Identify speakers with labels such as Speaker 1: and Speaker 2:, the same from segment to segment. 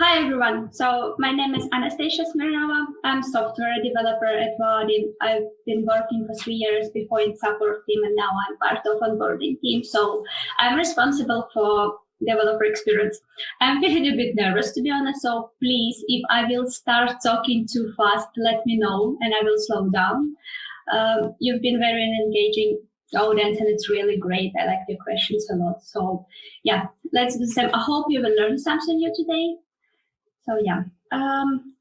Speaker 1: Hi everyone. So my name is Anastasia Smirnova. I'm software developer at Vaadin. I've been working for three years before in support team and now I'm part of onboarding team. So I'm responsible for developer experience. I'm feeling a bit nervous to be honest. So please, if I will start talking too fast, let me know and I will slow down. Um, you've been very engaging audience and it's really great. I like your questions a lot. So yeah, let's do the same. I hope you will learn something new today. So yeah, um,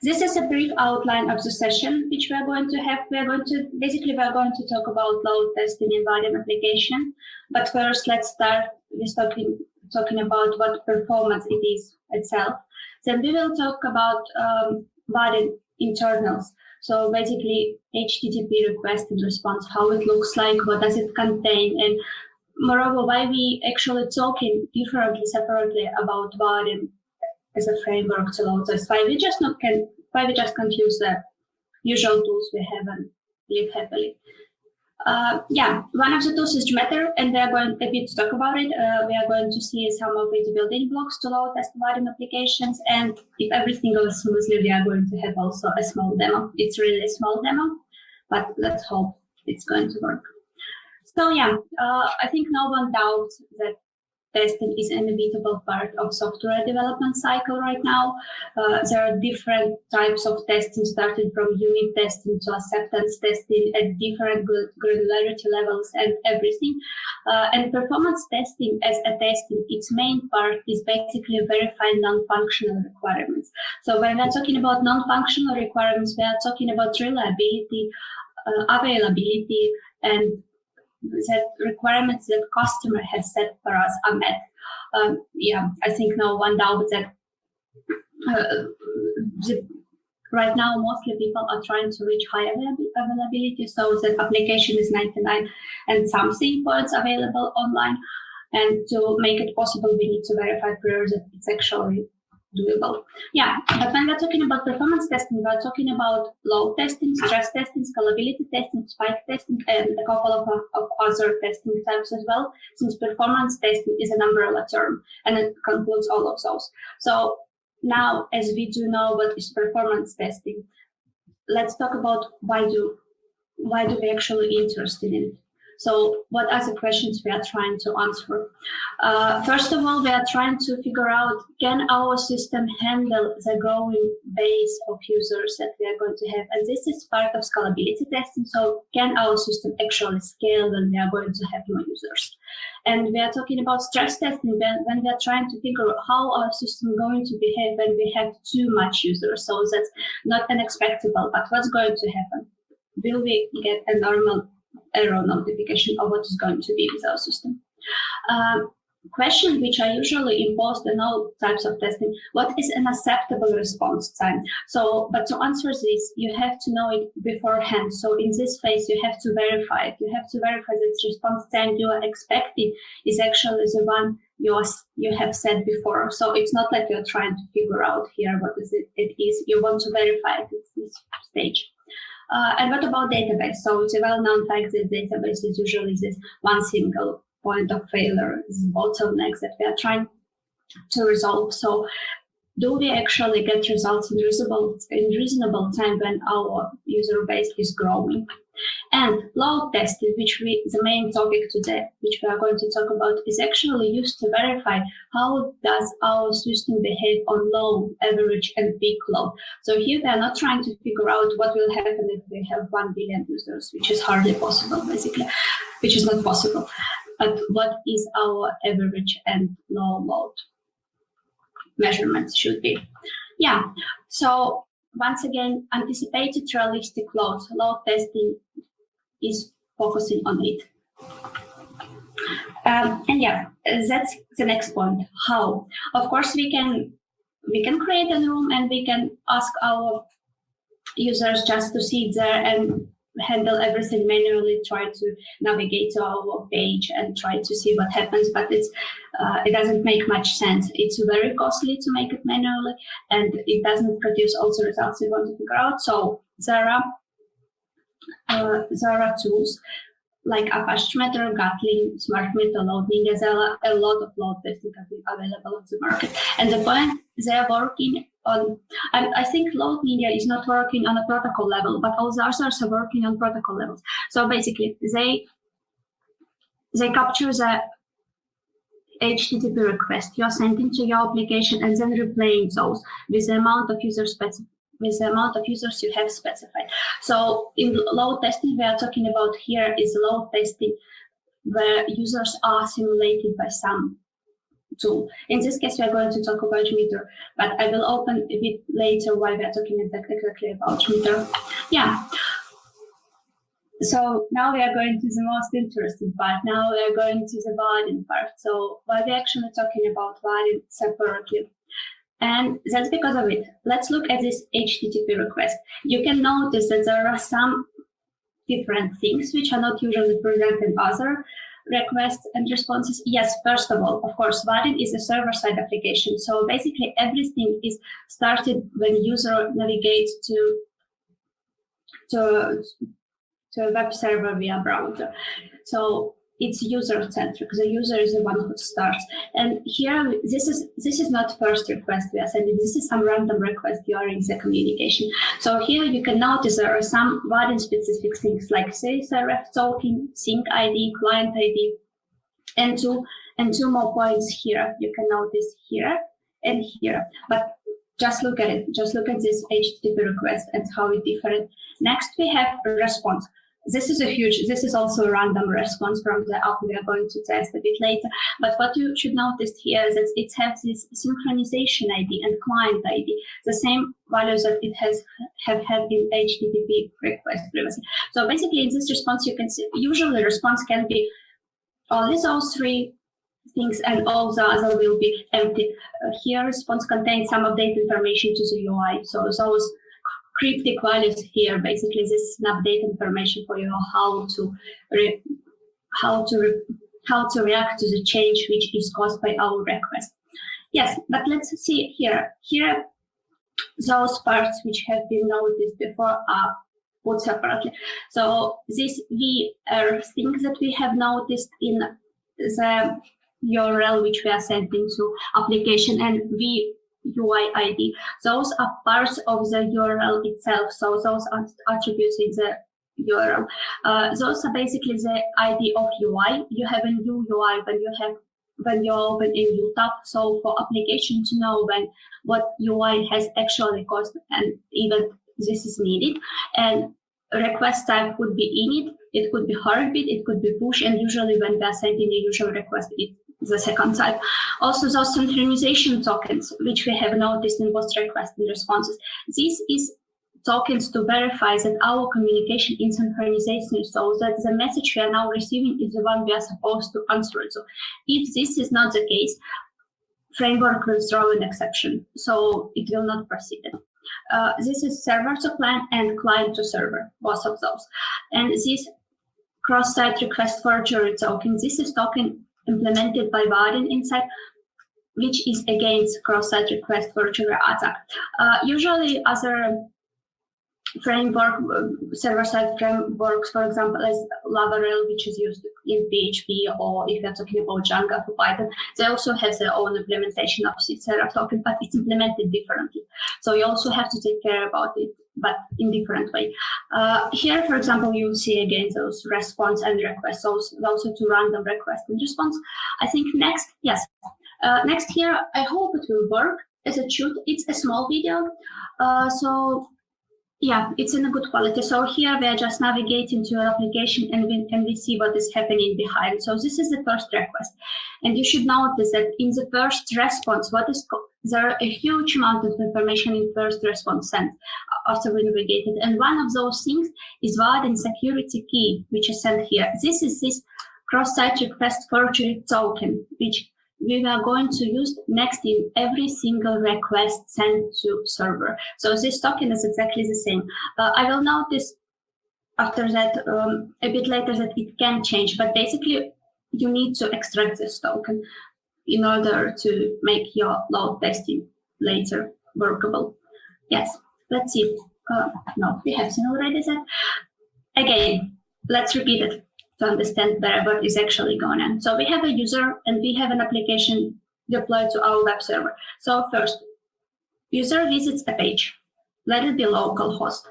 Speaker 1: this is a brief outline of the session which we are going to have. We are going to, basically we are going to talk about load testing in Vaadin application. But first, let's start with talking, talking about what performance it is itself. Then we will talk about um, Vaadin internals. So basically HTTP request and response, how it looks like, what does it contain, and moreover, why we actually talking differently, separately about Vaadin as a framework to load this. Why we just not can why we just can't use the usual tools we have and live happily. Uh, yeah, one of the tools is JMeter, and we are going a bit to talk about it. Uh, we are going to see some of the building blocks to load test Vaadin applications, and if everything goes smoothly, we are going to have also a small demo. It's really a small demo, but let's hope it's going to work. So yeah, uh, I think no one doubts that testing is an inevitable part of software development cycle right now. Uh, there are different types of testing, starting from unit testing to acceptance testing at different granularity levels and everything. Uh, and performance testing as a testing, its main part is basically verifying non-functional requirements. So when we're talking about non-functional requirements, we are talking about reliability, uh, availability, and that requirements that customer has set for us are met. Um, yeah, I think no one doubts that uh, the, right now mostly people are trying to reach high availability so that application is 99 and something points available online. And to make it possible, we need to verify prior that it's actually doable. Yeah, but when we're talking about performance testing, we're talking about load testing, stress testing, scalability testing, spike testing, and a couple of, uh, of other testing types as well, since performance testing is an umbrella term and it concludes all of those. So now, as we do know what is performance testing, let's talk about why do why do we actually interested in it? So what are the questions we are trying to answer? Uh, first of all, we are trying to figure out, can our system handle the growing base of users that we are going to have? And this is part of scalability testing. So can our system actually scale when we are going to have more users? And we are talking about stress testing when, when we are trying to figure out how our system is going to behave when we have too much users. So that's not unexpected, but what's going to happen? Will we get a normal error notification of what is going to be with our system. Um, question which I usually impose in all types of testing, what is an acceptable response time? So, but to answer this, you have to know it beforehand. So in this phase, you have to verify it. You have to verify that response time you are expecting is actually the one you, are, you have said before. So it's not like you're trying to figure out here what is it, it is. You want to verify it at this stage. Uh, and what about database? So it's a well-known fact that database is usually this one single point of failure, this bottleneck that we are trying to resolve. So do we actually get results in reasonable, in reasonable time when our user base is growing? And load testing, which we, the main topic today, which we are going to talk about, is actually used to verify how does our system behave on low, average, and peak load. So here we are not trying to figure out what will happen if we have 1 billion users, which is hardly possible, basically, which is not possible. But what is our average and low load? measurements should be. Yeah, so once again, anticipated realistic loads, load testing is focusing on it. Um, and yeah, that's the next point. How? Of course, we can we can create a room and we can ask our users just to sit there and handle everything manually, try to navigate to our page and try to see what happens, but it's uh, it doesn't make much sense. It's very costly to make it manually, and it doesn't produce all the results we want to figure out. So Zara, uh, are tools like Apache JMeter, Gatling, Smart Meter, Load Ninja, there a lot of load testing available on the market. And the point they are working on, and I think Load Ninja is not working on a protocol level, but all the others are working on protocol levels. So basically, they they capture the HTTP request you're sending to your application and then replaying those with the amount of user specific with the amount of users you have specified. So in load testing, we are talking about here is load testing where users are simulated by some tool. In this case, we are going to talk about JMeter, but I will open a bit later why we are talking exactly about JMeter. Yeah. So now we are going to the most interesting part. Now we are going to the Vaadin part. So why we actually talking about Vaadin separately. And that's because of it. Let's look at this HTTP request. You can notice that there are some different things which are not usually present in other requests and responses. Yes, first of all, of course, Vaadin is a server-side application. So basically everything is started when user navigates to, to, to a web server via browser. So it's user centric. The user is the one who starts. And here, um, this is this is not first request we are sending. This is some random request during the communication. So here you can notice there are some Vaadin specific things like CSRF token, sync ID, client ID, and two and two more points here. You can notice here and here. But just look at it. Just look at this HTTP request and how it different. Next, we have response this is a huge, this is also a random response from the app we are going to test a bit later. But what you should notice here is that it has this synchronization ID and client ID, the same values that it has have had in HTTP request previously. So basically in this response, you can see, usually the response can be only those three things and all the other will be empty. Uh, here response contains some update information to the UI. So those cryptic values here. Basically, this is an update information for you how to how to how to react to the change which is caused by our request. Yes, but let's see here. Here, those parts which have been noticed before are put separately. So this VR things that we have noticed in the URL which we are sending to application and we UI ID. Those are parts of the URL itself. So those are attributes in the URL. Uh, those are basically the ID of UI. You have a new UI when you have when you open a new tab. So for application to know when what UI has actually caused and even this is needed. And request type would be init, it It could be heartbeat, it could be push, and usually when we are sending a usual request, it the second type. Also those synchronization tokens, which we have noticed in both requests and responses. This is tokens to verify that our communication is synchronization so that the message we are now receiving is the one we are supposed to answer. So if this is not the case, framework will throw an exception, so it will not proceed. Uh, this is server to client and client to server, both of those. And this cross-site request forgery token, this is token implemented by Vaadin inside, which is against cross-site request forgery attack. Uh, usually other framework, server-side frameworks, for example, as Laravel, which is used in PHP, or if you're talking about Django for Python, they also have their own implementation of CSRF token, but it's implemented differently. So you also have to take care about it, but in different way. Uh, here, for example, you see again those response and requests, those also to random request and response. I think next, yes, uh, next here, I hope it will work as it should. It's a small video, uh, so yeah, it's in a good quality. So here we are just navigating to your application and we, and we see what is happening behind. So this is the first request. And you should notice that in the first response, what is there are a huge amount of information in first response sent after we navigated. And one of those things is Vaadin security key, which is sent here. This is this cross-site request forgery token, which we are going to use next in every single request sent to server. So this token is exactly the same. Uh, I will notice after that um, a bit later that it can change, but basically you need to extract this token in order to make your load testing later workable. Yes, let's see. Uh, no, we have seen already that. Again, let's repeat it. To understand better what is actually going on. So we have a user and we have an application deployed to our web server. So first, user visits a page. Let it be localhost.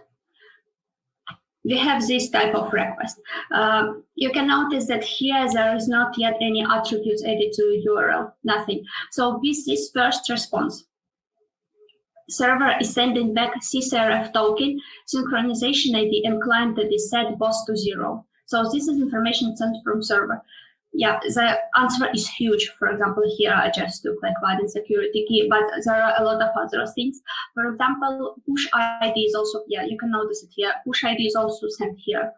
Speaker 1: We have this type of request. Um, you can notice that here there is not yet any attributes added to URL, nothing. So this first response, server is sending back CSRF token, synchronization ID, and client that is set both to zero. So this is information sent from server. Yeah, the answer is huge. For example, here I just took like Vaadin security key, but there are a lot of other things. For example, push ID is also, yeah, you can notice it here. Push ID is also sent here.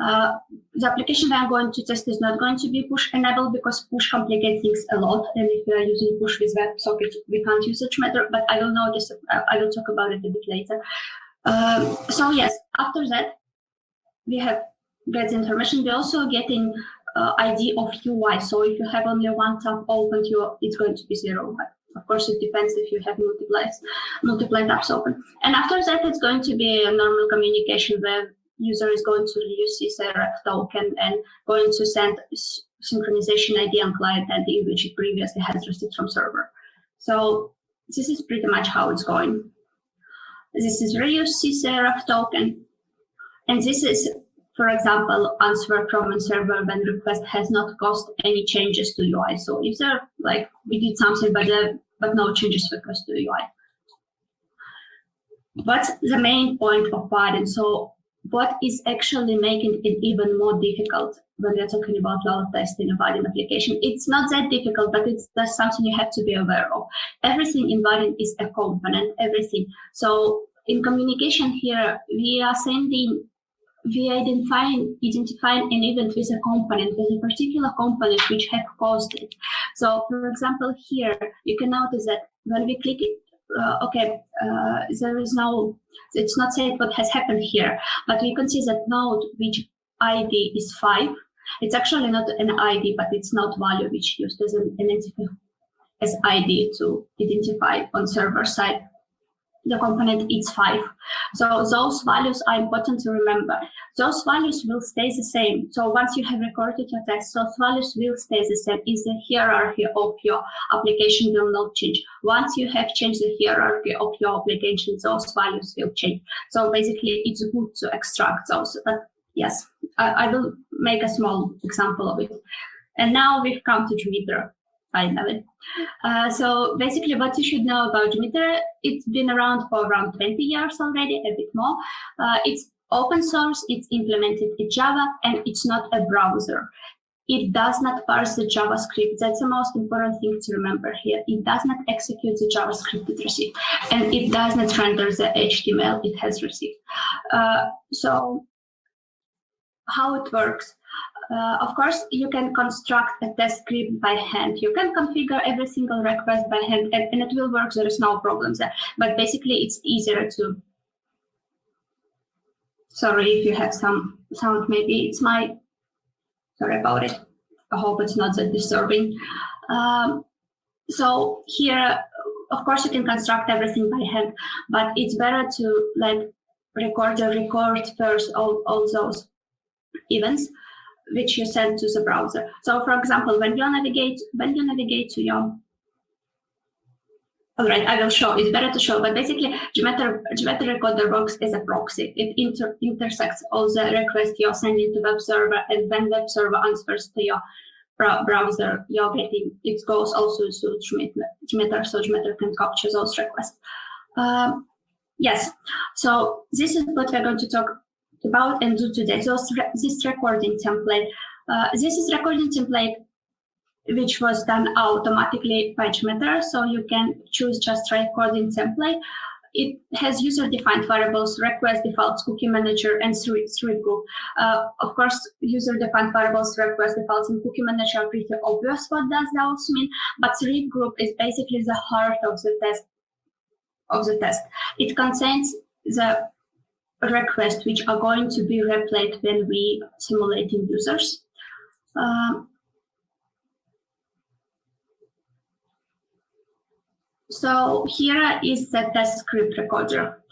Speaker 1: Uh, the application are going to test is not going to be push enabled because push complicates things a lot. And if we are using push with WebSocket, we can't use such matter, but I will this, uh, I will talk about it a bit later. Um, so yes, after that, we have get information. We're also getting uh, ID of UI. So if you have only one tab open, you, it's going to be zero. But of course, it depends if you have multiple, multiple tabs open. And after that, it's going to be a normal communication where user is going to use CSRF token and going to send synchronization ID and client ID, which it previously has received from server. So this is pretty much how it's going. This is reuse CSRF token. And this is for example, answer from a server when request has not caused any changes to UI. So if there, like, we did something, but uh, but no changes request to UI. What's the main point of Vaadin? So what is actually making it even more difficult when we're talking about load testing a Vaadin application? It's not that difficult, but it's just something you have to be aware of. Everything in Vaadin is a component, everything. So in communication here, we are sending we identify identify an event with a component, with a particular component which have caused it. So for example, here you can notice that when we click it, uh, okay, uh, there is no, it's not saying what has happened here, but we can see that node which ID is five. It's actually not an ID, but it's not value which used as an identifier as ID to identify on server side the component is 5. So those values are important to remember. Those values will stay the same. So once you have recorded your test, those values will stay the same. Is the hierarchy of your application will not change. Once you have changed the hierarchy of your application, those values will change. So basically, it's good to extract those. But yes, I, I will make a small example of it. And now we've come to Jmeter finally. Uh, so basically what you should know about Jmeter, it's been around for around 20 years already, a bit more. Uh, it's open source, it's implemented in Java, and it's not a browser. It does not parse the JavaScript. That's the most important thing to remember here. It does not execute the JavaScript it received, and it does not render the HTML it has received. Uh, so how it works? Uh, of course, you can construct a test script by hand. You can configure every single request by hand and, and, it will work. There is no problems there. But basically, it's easier to. Sorry if you have some sound. Maybe it's my. Sorry about it. I hope it's not that disturbing. Um, so here, of course, you can construct everything by hand, but it's better to like record the record first all, all those events which you send to the browser. So for example, when you navigate, when you navigate to your all right, I will show. It's better to show, but basically, Jmeter, Jmeter Recorder works as a proxy. It inter intersects all the requests you're sending to web server, and when web server answers to your browser, you're getting it goes also to Jmeter so Jmeter can capture those requests. Um, yes, so this is what we're going to talk about and do today. So this recording template, uh, this is recording template which was done automatically by Jmeter. So you can choose just recording template. It has user-defined variables, request defaults, cookie manager, and thread group. Uh, of course, user-defined variables, request defaults, and cookie manager are pretty obvious what does those mean, but thread group is basically the heart of the test. Of the test, it contains the requests which are going to be replayed when we simulating users. Uh, so here is the test script recorder.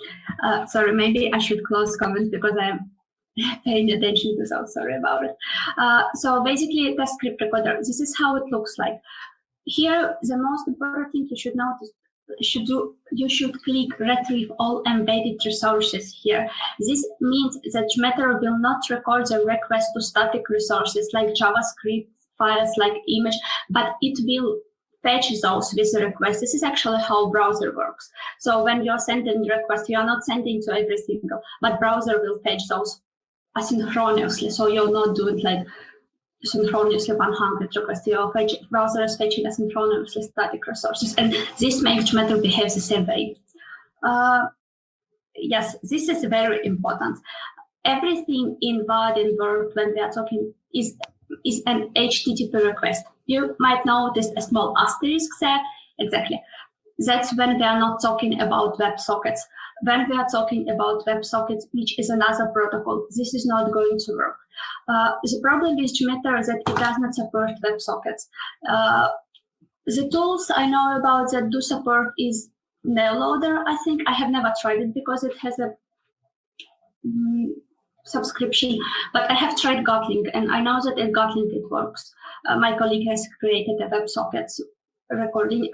Speaker 1: Uh, sorry, maybe I should close comments because I'm paying attention to, so sorry about it. Uh, so basically, test script recorder, this is how it looks like. Here, the most important thing you should notice should do you should click retrieve all embedded resources here. This means that JMeter will not record the request to static resources like JavaScript files like image, but it will fetch those with the request. This is actually how browser works. So when you're sending request, you are not sending to every single, but browser will fetch those asynchronously. So you're not doing like synchronously 100 requests. Your fetch, browser is fetching asynchronously static resources. And this makes JMeter behave the same way. Uh, yes, this is very important. Everything in Vaadin world when we are talking is is an HTTP request. You might notice a small asterisk there. Exactly. That's when we are not talking about WebSockets. When we are talking about WebSockets, which is another protocol, this is not going to work. Uh, the problem is that it does not support WebSockets. Uh, the tools I know about that do support is Nailoader, I think. I have never tried it because it has a mm, subscription, but I have tried Gatling, and I know that at Gatling it works. Uh, my colleague has created a WebSockets recording.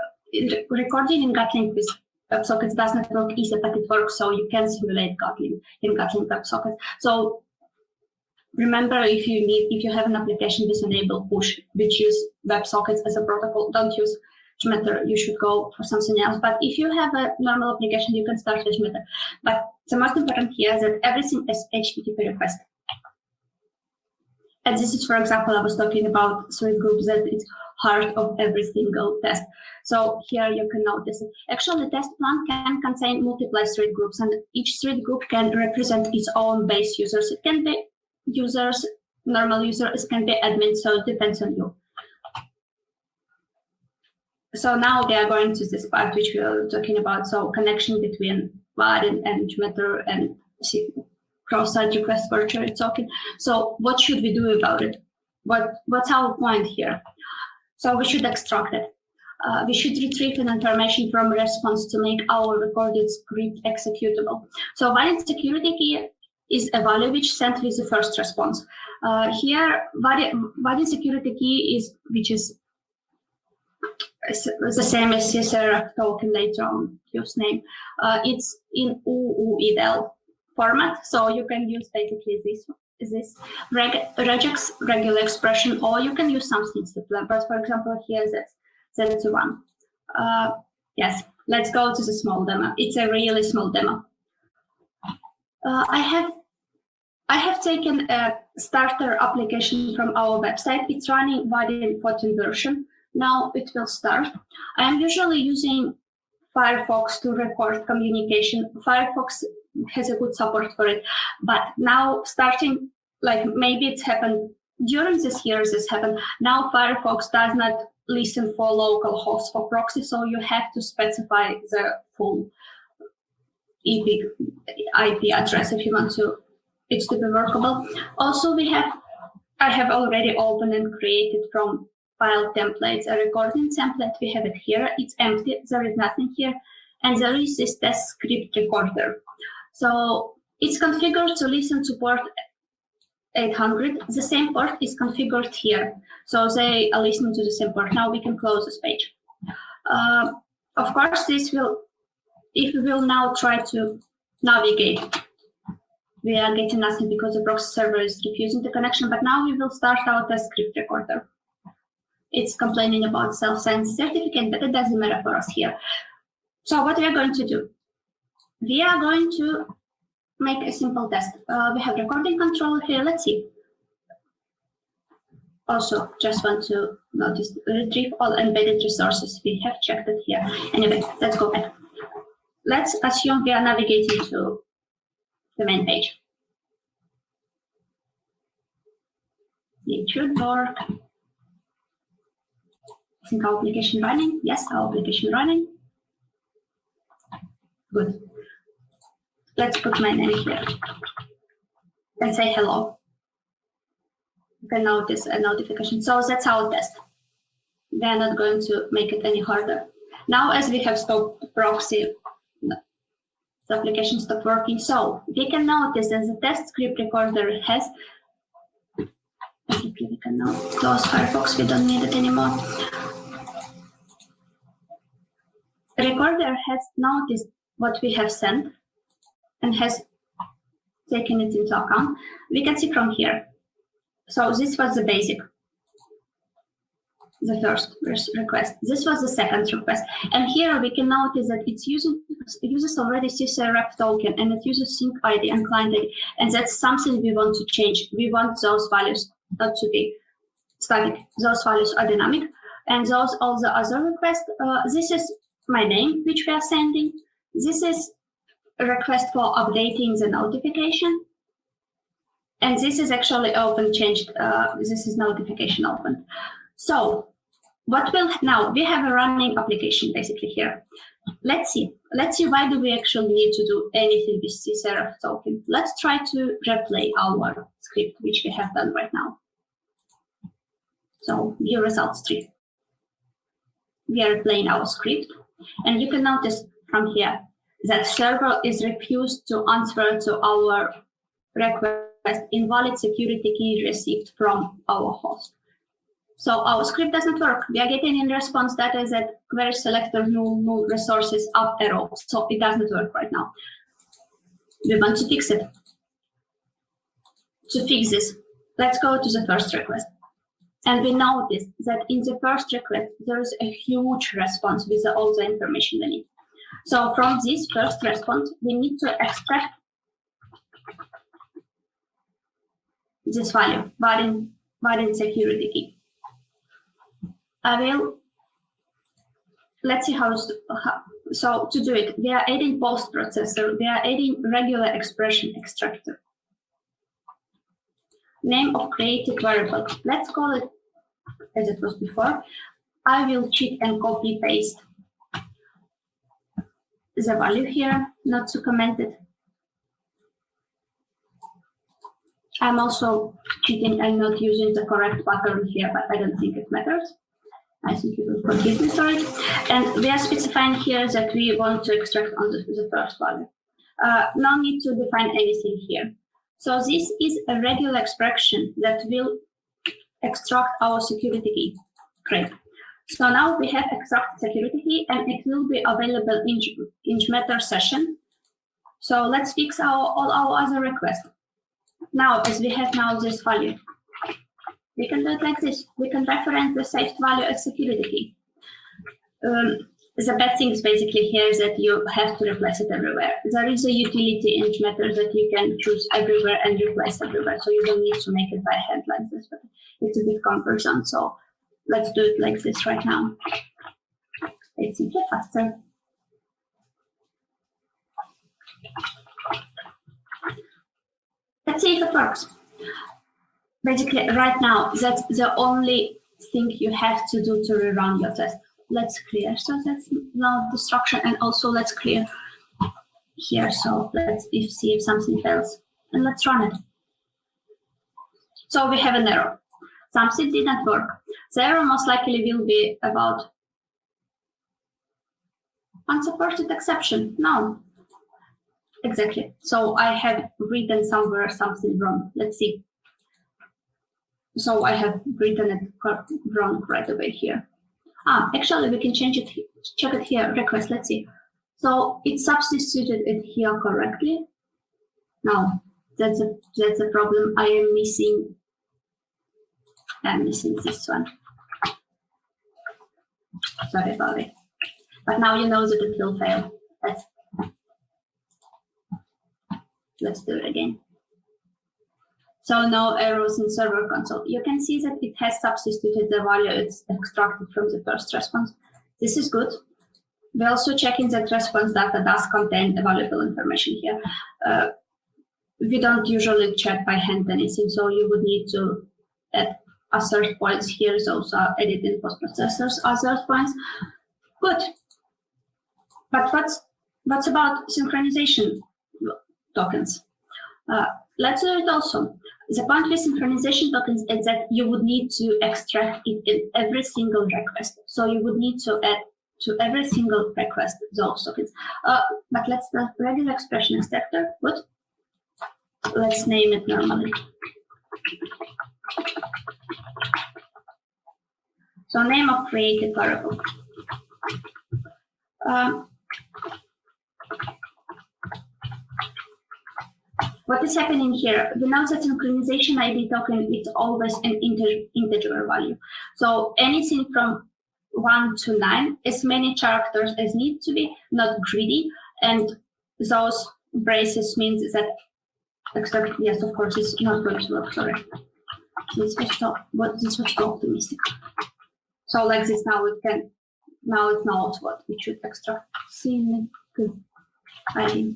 Speaker 1: Recording in Gatling with WebSockets does not work easy, but it works, so you can simulate Gatling in Gatling WebSockets. So remember, if you need, if you have an application with enable push, which use WebSockets as a protocol, don't use JMeter, you should go for something else. But if you have a normal application, you can start with JMeter. But the most important here is that everything is HTTP request. And this is, for example, I was talking about thread groups that it's heart of every single test. So here you can notice. Actually, the test plan can contain multiple thread groups, and each thread group can represent its own base users. It can be users, normal users, can be admin, so it depends on you. So now they are going to this part which we are talking about. So connection between Vaadin and JMeter and cross-site request virtual token. So what should we do about it? What What's our point here? So we should extract it. Uh, we should retrieve an information from response to make our recorded script executable. So Vaadin security key is a value which sent with the first response. Uh, here, Vaadin security key is which is the same as CSR token later on use name. Uh, it's in UUIDL format, so you can use basically this this reg, regex regular expression, or you can use something simpler. But for example, here that's that's one. Uh, yes, let's go to the small demo. It's a really small demo. Uh, I have I have taken a starter application from our website. It's running Vaadin 14 version. Now it will start. I am usually using Firefox to record communication. Firefox has a good support for it, but now starting, like maybe it's happened during this year, this happened. Now Firefox does not listen for local hosts for proxy, so you have to specify the full IP address if you want to it to be workable. Also, we have I have already opened and created from file templates, a recording template. We have it here. It's empty. There is nothing here. And there is this test script recorder. So it's configured to listen to port 800. The same port is configured here. So they are listening to the same port. Now we can close this page. Uh, of course, this will, if we will now try to navigate, we are getting nothing because the proxy server is refusing the connection. But now we will start our test script recorder it's complaining about self-signed certificate, but it doesn't matter for us here. So what we are going to do? We are going to make a simple test. Uh, we have recording control here. Let's see. Also, just want to notice retrieve all embedded resources. We have checked it here. Anyway, let's go back. Let's assume we are navigating to the main page. It should work. I think our application running. Yes, our application running. Good. Let's put my name here and say hello. You can notice a notification. So that's our test. We are not going to make it any harder. Now, as we have stopped proxy, the application stopped working. So we can notice that the test script recorder has we can now close Firefox, we don't need it anymore. The recorder has noticed what we have sent and has taken it into account. We can see from here. So this was the basic the first request. This was the second request. And here we can notice that it's using it uses already CSRF token and it uses sync ID and client ID. And that's something we want to change. We want those values not to be static. Those values are dynamic. And those all the other requests, uh, this is my name, which we are sending. This is a request for updating the notification. And this is actually open changed. Uh, this is notification open. So what will now we have a running application basically here. Let's see. Let's see why do we actually need to do anything with CSRF token. Let's try to replay our script, which we have done right now. So view results tree. We are playing our script, and you can notice from here that server is refused to answer to our request invalid security key received from our host. So our script doesn't work. We are getting in response that is that query selector no, no resources up arrow. So it doesn't work right now. We want to fix it. To fix this, let's go to the first request. And we notice that in the first request, there is a huge response with all the information we need. So from this first response, we need to extract this value, Vaadin, Vaadin security key. I will, let's see how, how, so to do it, we are adding post processor, we are adding regular expression extractor. Name of created variable, let's call it as it was before. I will cheat and copy paste the value here, not to comment it. I'm also cheating and not using the correct pattern here, but I don't think it matters. I think you will forgive me it. And we are specifying here that we want to extract on the, the first value. Uh, no need to define anything here. So this is a regular expression that will extract our security key. Great. So now we have extract security key and it will be available in, in JMeter session. So let's fix our, all our other requests. Now, as we have now this value, we can do it like this. We can reference the saved value as security key. Um, the bad thing is basically here is that you have to replace it everywhere. There is a utility in JMeter that you can choose everywhere and replace everywhere. So you don't need to make it by hand like this, but it's a bit cumbersome. So let's do it like this right now. It's simply faster. Let's see if it works basically right now, that's the only thing you have to do to rerun your test. Let's clear. So that's now destruction and also let's clear here. So let's if, see if something fails and let's run it. So we have an error. Something didn't work. The error most likely will be about unsupported exception. No. Exactly. So I have written somewhere something wrong. Let's see. So I have written it wrong right away here. Ah, actually we can change it, check it here, request, let's see. So it substituted it here correctly. Now, that's a, that's a problem. I am missing, I'm missing this one. Sorry about it. But now you know that it will fail. Let's, let's do it again. So no errors in server console. You can see that it has substituted the value it's extracted from the first response. This is good. We're also checking that response data does contain valuable information here. Uh, we don't usually check by hand anything, so you would need to add assert points here. Those are added in post processors assert points. Good. But what's what's about synchronization tokens? Uh, let's do it also. The point with synchronization tokens is that you would need to extract it in every single request. So you would need to add to every single request those tokens. Uh, but let's the regular expression extractor. Good. Let's name it normally. So name of created variable. Um, what is happening here? Know that synchronization ID token is always an integer, integer value. So anything from 1 to 9, as many characters as need to be, not greedy. And those braces means that, except, yes, of course, it's not going to work, sorry. This was so, but this was too optimistic. So like this now it can, now it knows what we should extract. See, I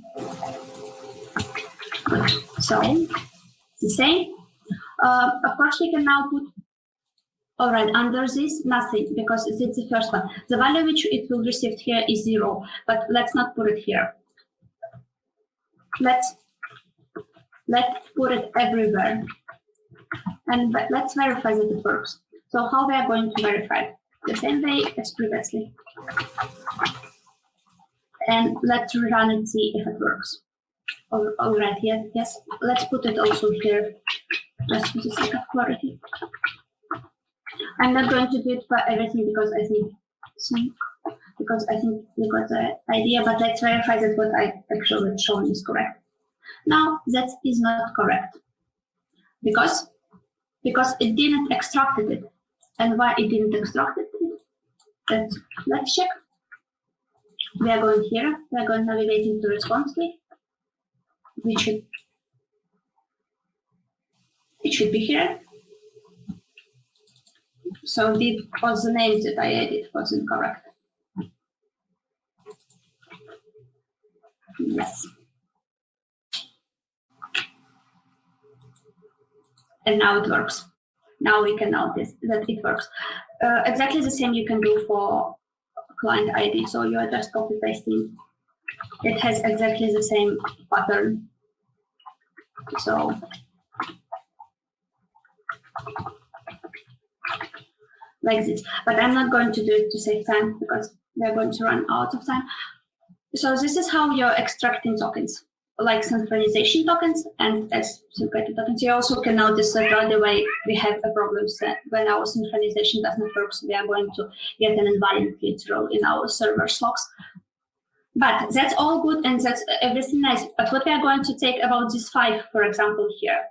Speaker 1: so the same. Uh, of course, we can now put, all right, under this, nothing, because it's the first one. The value which it will receive here is zero, but let's not put it here. Let's, let's put it everywhere. And let's verify that it works. So how we are going to verify? The same way as previously. And let's run and see if it works. All, all right, yes, yes. Let's put it also here, just for the sake of clarity. I'm not going to do it for everything because I think, because I think you got the idea, but let's verify that what I actually shown is correct. Now, that is not correct. Because, because it didn't extract it. And why it didn't extract it? Let's, let's check. We are going here. We are going navigating to response key we should it should be here. So the was the name that I added was incorrect. Yes. And now it works. Now we can notice that it works. Uh, exactly the same you can do for client ID. So you are just copy pasting it has exactly the same pattern. So like this, but I'm not going to do it to save time because we're going to run out of time. So this is how you're extracting tokens, like synchronization tokens and as synchronization tokens. You also can notice that right away we have a problem when our synchronization doesn't work, so we are going to get an invalid throw in our server logs. But that's all good and that's everything nice. But what we are going to take about this five, for example, here.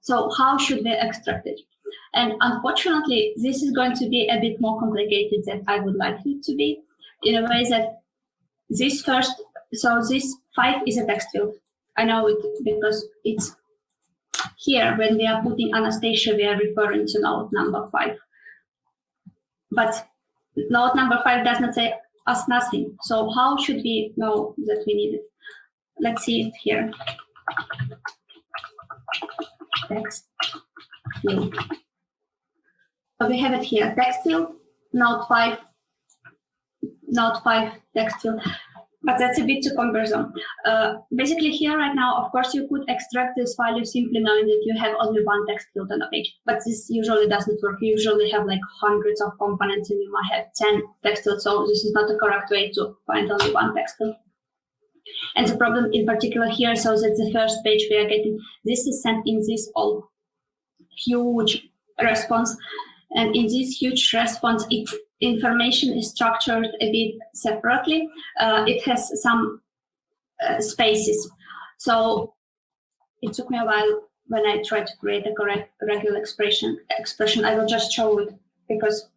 Speaker 1: So how should we extract it? And unfortunately, this is going to be a bit more complicated than I would like it to be in a way that this first, so this five is a text field. I know it because it's here when we are putting Anastasia, we are referring to node number five. But node number five does not say us nothing. So how should we know that we need it? Let's see it here. Text field. So we have it here, text field, node 5, node 5 text field but that's a bit too cumbersome. Uh, basically here right now, of course, you could extract this value simply knowing that you have only one text field on a page, but this usually doesn't work. You usually have like hundreds of components and you might have 10 text fields, so this is not the correct way to find only one text field. And the problem in particular here, so that the first page we are getting, this is sent in this all huge response. And in this huge response, it's information is structured a bit separately. Uh, it has some uh, spaces. So it took me a while when I tried to create a correct regular expression. Expression I will just show it because.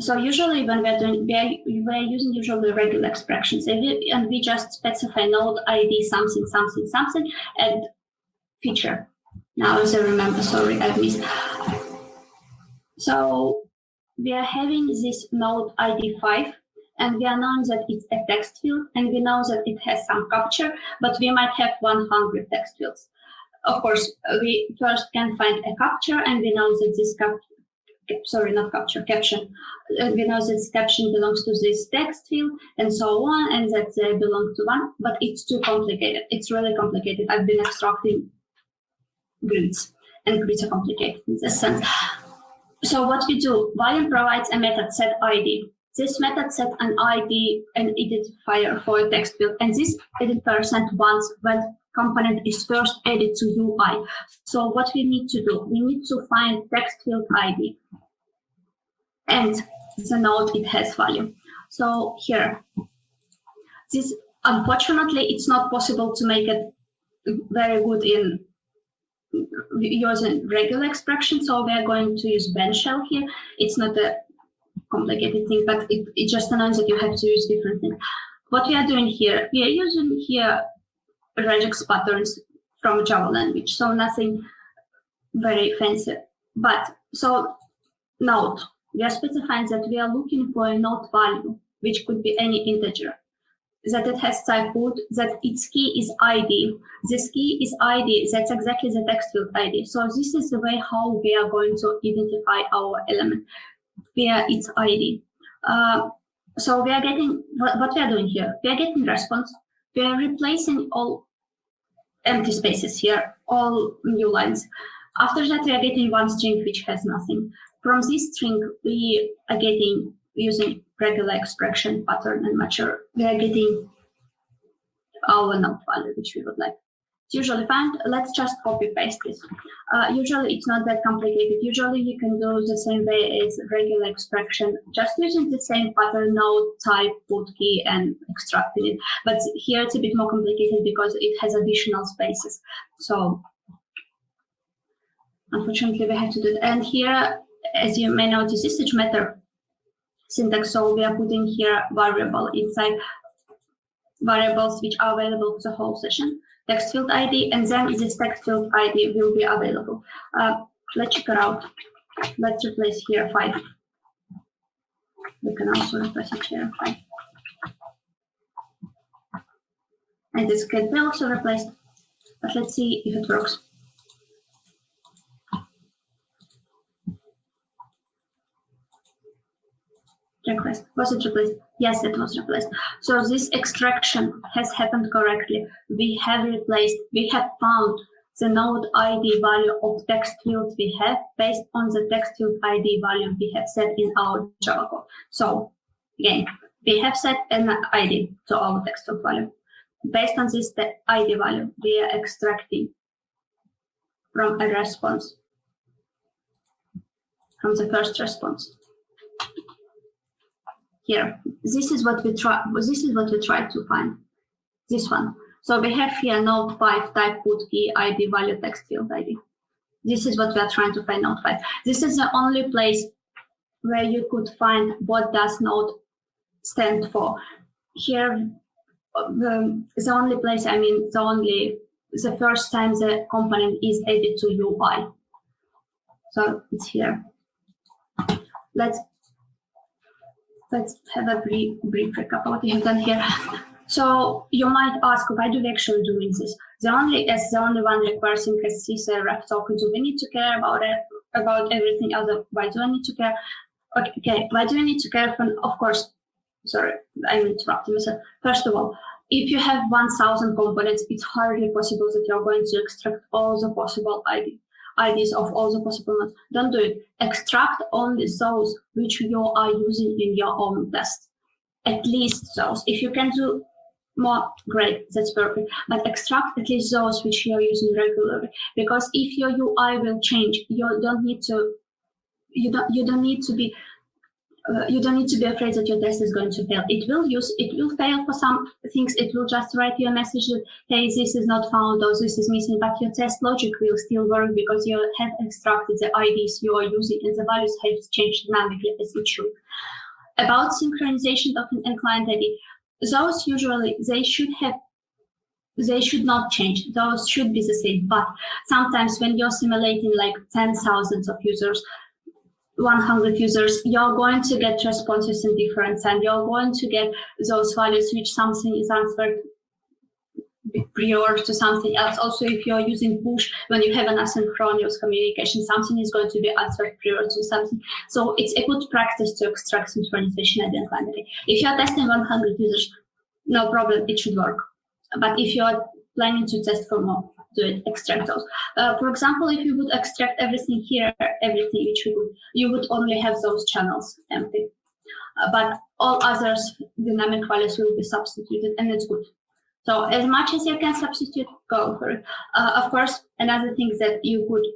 Speaker 1: So usually when we're doing, we're, we're using usually regular expressions and we, and we just specify node ID something, something, something, and feature. Now as I remember, sorry, I missed. So we are having this node ID 5 and we are knowing that it's a text field and we know that it has some capture, but we might have 100 text fields. Of course, we first can find a capture and we know that this cap sorry, not capture, caption. And we know that this caption belongs to this text field and so on, and that they belong to one, but it's too complicated. It's really complicated. I've been extracting grids, and grids are complicated in this sense. So what we do, Vaadin provides a method set ID this method set an ID and identifier for a text field, and this identifier sent once when component is first added to UI. So what we need to do, we need to find text field ID and the node it has value. So here, this unfortunately it's not possible to make it very good in using regular expression. So we are going to use BeanShell here. It's not a complicated thing, but it, it just announces that you have to use different things. What we are doing here, we are using here regex patterns from Java language, so nothing very fancy. But so note, we are specifying that we are looking for a node value, which could be any integer that it has type boot, that its key is ID. This key is ID, that's exactly the text field ID. So this is the way how we are going to identify our element via its ID. Uh, so we are getting, what, what we are doing here, we are getting response, we are replacing all empty spaces here, all new lines. After that, we are getting one string which has nothing. From this string, we are getting using regular extraction pattern and matcher, we are getting our node value, which we would like. It's usually fine. Let's just copy paste this. Uh, usually it's not that complicated. Usually you can do the same way as regular extraction, just using the same pattern node type, put key, and extracting it. But here it's a bit more complicated because it has additional spaces. So unfortunately we have to do it. And here, as you may notice, this is JMeter syntax. So we are putting here variable inside variables which are available for the whole session, text field ID, and then this text field ID will be available. Uh, let's check it out. Let's replace here five. We can also replace it here five. And this can be also replaced, but let's see if it works. Request. Was it replaced? Yes, it was replaced. So this extraction has happened correctly. We have replaced, we have found the node ID value of text field we have based on the text field ID value we have set in our Java code. So again, we have set an ID to our text field value. Based on this ID value, we are extracting from a response, from the first response here. This is what we try. This is what we try to find. This one. So we have here node 5 type put key ID value text field ID. This is what we are trying to find node 5. This is the only place where you could find what does node stand for. Here, the, the only place, I mean, the only, the first time the component is added to UI. So it's here. Let's let's have a brief, brief recap of what we have done here. So you might ask, why do we actually doing this? The only as the only one requiring a CSRF token, do we need to care about it, about everything else? Why do I need to care? Okay, why do I need to care? For, of course, sorry, I'm interrupting myself. First of all, if you have 1,000 components, it's hardly possible that you're going to extract all the possible ID. IDs of all the possible nodes. Don't do it. Extract only those which you are using in your own test. At least those. If you can do more, great, that's perfect. But extract at least those which you are using regularly. Because if your UI will change, you don't need to you don't you don't need to be uh, you don't need to be afraid that your test is going to fail. It will use, it will fail for some things. It will just write you a message that, hey, this is not found or this is missing, but your test logic will still work because you have extracted the IDs you are using and the values have changed dynamically as it should. About synchronization token and client ID, those usually, they should have they should not change. Those should be the same. But sometimes when you're simulating like 10 thousands of users, 100 users, you're going to get responses in different and you're going to get those values which something is answered prior to something else. Also, if you're using push, when you have an asynchronous communication, something is going to be answered prior to something. So it's a good practice to extract synchronization at the end. If you're testing 100 users, no problem, it should work. But if you're planning to test for more, do it, extract those. Uh, for example, if you would extract everything here, everything which you would, you would only have those channels empty. uh, but all others dynamic values will be substituted and it's good. So as much as you can substitute, go for it. Uh, of course, another thing that you could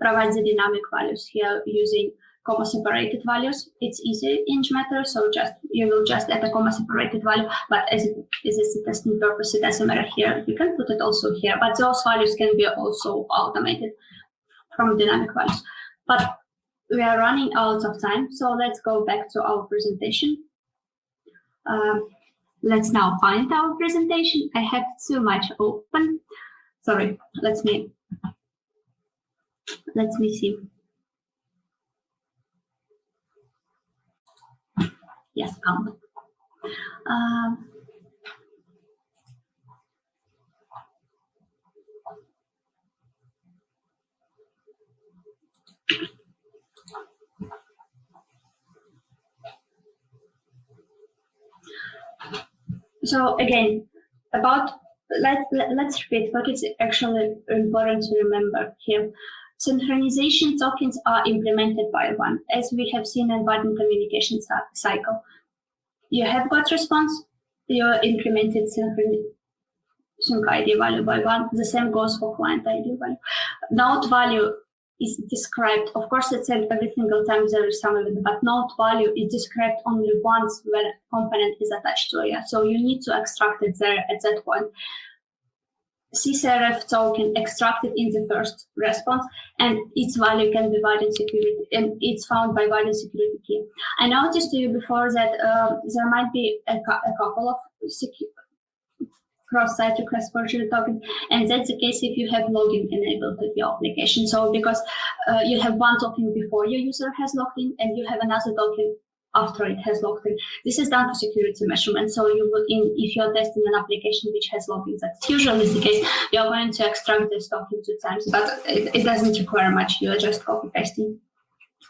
Speaker 1: provide the dynamic values here using comma separated values. It's easy in JMeter, so just you will just add a comma separated value, but as it is a testing purpose, it doesn't matter here. You can put it also here, but those values can be also automated from dynamic values. But we are running out of time, so let's go back to our presentation. Um, let's now find our presentation. I have too much open. Sorry, Let's me let me see. Yes, come. Um, so again, about let, let, let's repeat what is actually important to remember here. Synchronization tokens are implemented by one, as we have seen in button communication cycle. You have got response, you implemented synchron sync ID value by one. The same goes for client ID value. Node value is described, of course, it's every single time there is some of it, but node value is described only once when component is attached to it. So you need to extract it there at that point. CSRF token extracted in the first response, and its value can be Vaadin security, and it's found by Vaadin security key. I noticed to you before that uh, there might be a, a couple of cross-site requests forgery tokens, and that's the case if you have login enabled with your application. So because uh, you have one token before your user has logged in, and you have another token after it has logged in. This is done for security measurement. So you will, in, if you're testing an application which has logins, that's usually the case, you're going to extract this token two times, but it, it doesn't require much. You're just copy pasting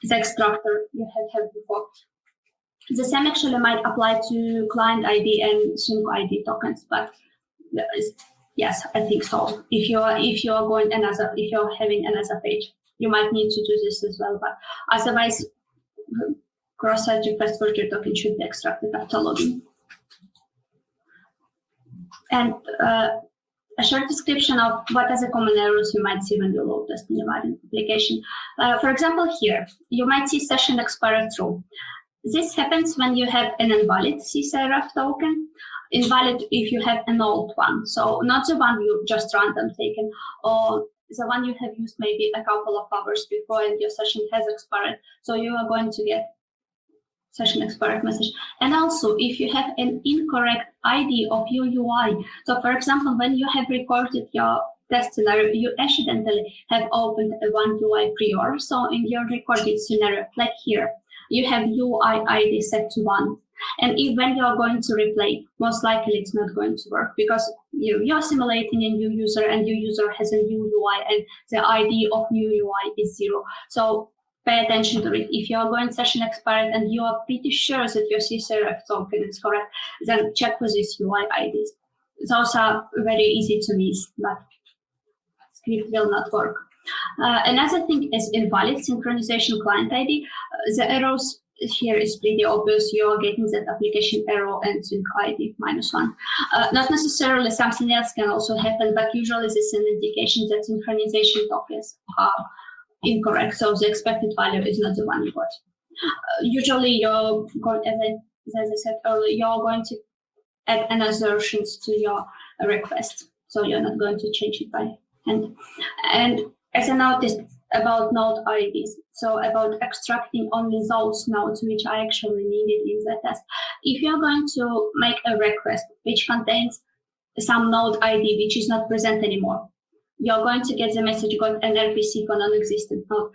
Speaker 1: the extractor you had had before. The same actually might apply to client ID and sync ID tokens, but yes, I think so. If you're if you're going another, if you're having another page, you might need to do this as well. But otherwise, cross-site request forgery token should be extracted after logging. And uh, a short description of what are the common errors you might see when you load test your application. Uh, for example, here, you might see session expired true. This happens when you have an invalid CSRF token, invalid if you have an old one. So not the one you just random taken, or the one you have used maybe a couple of hours before and your session has expired. So you are going to get session expired message. And also, if you have an incorrect ID of your UI, so for example, when you have recorded your test scenario, you accidentally have opened a one UI prior. So in your recorded scenario, like here, you have UI ID set to one. And if when you are going to replay, most likely it's not going to work because you, you're simulating a new user and your user has a new UI and the ID of new UI is zero. So pay attention to it. If you are going session expired and you are pretty sure that your CSRF token is correct, then check with these UI IDs. Those are very easy to miss, but script will not work. Uh, another thing is invalid synchronization client ID. Uh, the errors here is pretty obvious. You are getting that application error and sync ID minus one. Uh, not necessarily something else can also happen, but usually this is an indication that synchronization tokens are incorrect. So the expected value is not the one you got. Uh, usually you're going, as I, as I said earlier, you're going to add an assertions to your request. So you're not going to change it by hand. And as I noticed about node IDs, so about extracting only those nodes which are actually needed in the test. If you're going to make a request which contains some node ID which is not present anymore, you're going to get the message got an RPC for non-existent node.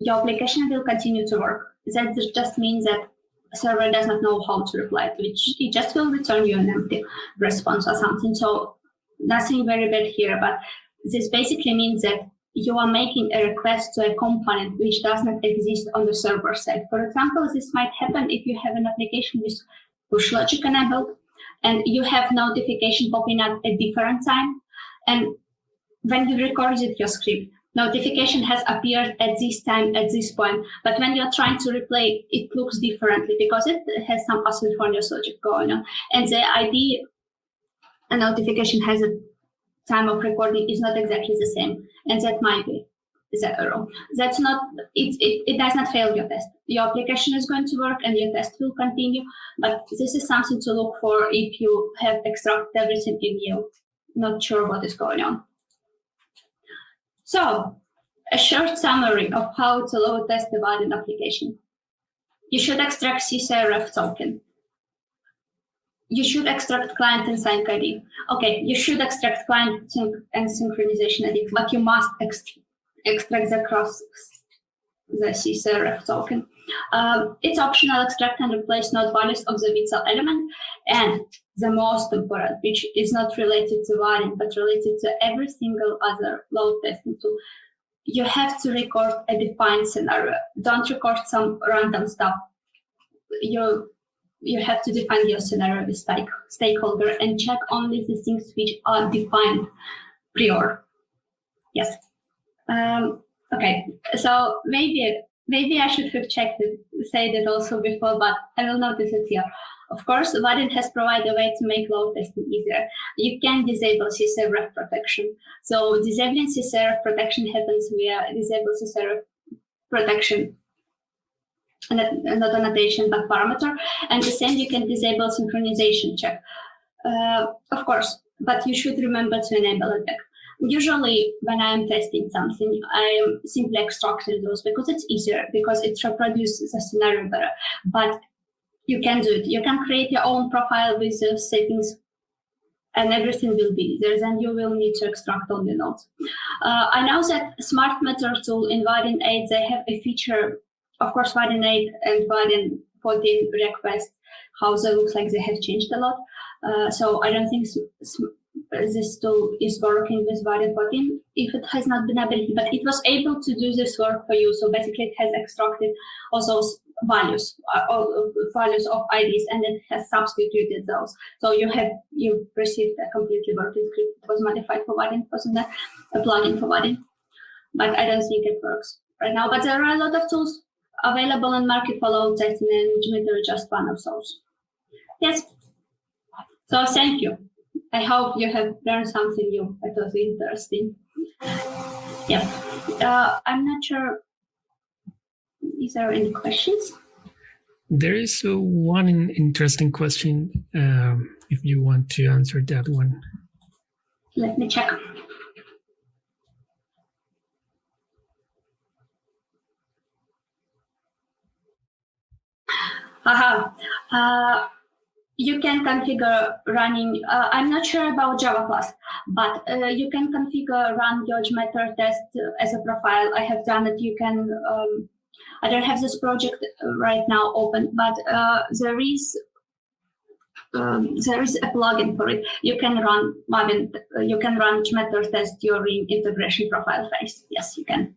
Speaker 1: Your application will continue to work. That just means that server does not know how to reply to it. It just will return you an empty response or something. So nothing very bad here, but this basically means that you are making a request to a component which does not exist on the server side. For example, this might happen if you have an application with push logic enabled and you have notification popping up at different time. And when you recorded your script, notification has appeared at this time, at this point. But when you're trying to replay, it looks differently because it has some asynchronous logic going on. And the ID a notification has a time of recording is not exactly the same. And that might be the error. That's not, it, it, it does not fail your test. Your application is going to work and your test will continue. But this is something to look for if you have extracted everything in you, not sure what is going on. So a short summary of how to load test the Vaadin application. You should extract CSRF token. You should extract client and sync ID. Okay, you should extract client and synchronization ID, but you must extract extract the cross the CSRF token. Um, it's optional extract and replace node values of the VTEL element. And the most important, which is not related to Vaadin, but related to every single other load testing tool, you have to record a defined scenario. Don't record some random stuff. You you have to define your scenario with stake, stakeholder and check only the things which are defined prior. Yes. Um, okay, so maybe maybe I should have checked it, said it also before, but I will notice it here. Of course, Vaadin has provided a way to make load testing easier. You can disable CSRF protection. So disabling CSRF protection happens via disable CSRF protection not annotation but parameter and the same you can disable synchronization check uh, of course but you should remember to enable it back Usually when I'm testing something, I am simply extracting those because it's easier, because it reproduces the scenario better. But you can do it. You can create your own profile with the settings and everything will be there. Then you will need to extract all the nodes. Uh, I know that Smart Meter tool in Vaadin 8, they have a feature, of course, Vaadin 8 and Vaadin 14 request, how they look like they have changed a lot. Uh, so I don't think this tool is working with Vaadin 14 if it has not been able, but it was able to do this work for you. So basically it has extracted those values, uh, values of IDs, and it has substituted those. So you have, you received a completely working script. It was modified for Vaadin, wasn't that a plugin for Vaadin? But I don't think it works right now. But there are a lot of tools available in market for load testing and JMeter is just one of those. Yes. So thank you. I hope you have learned something new. It was interesting. Yeah. Uh, I'm not sure. Is there any questions?
Speaker 2: There is uh, one interesting question. Um, if you want to answer that one.
Speaker 1: Let me check. Aha. Uh, you can configure running, uh, I'm not sure about Java class, but uh, you can configure run your JMeter test as a profile. I have done it. You can, um, I don't have this project right now open, but uh, there is um, there is a plugin for it. You can run Maven, you can run JMeter test during integration profile phase. Yes, you can.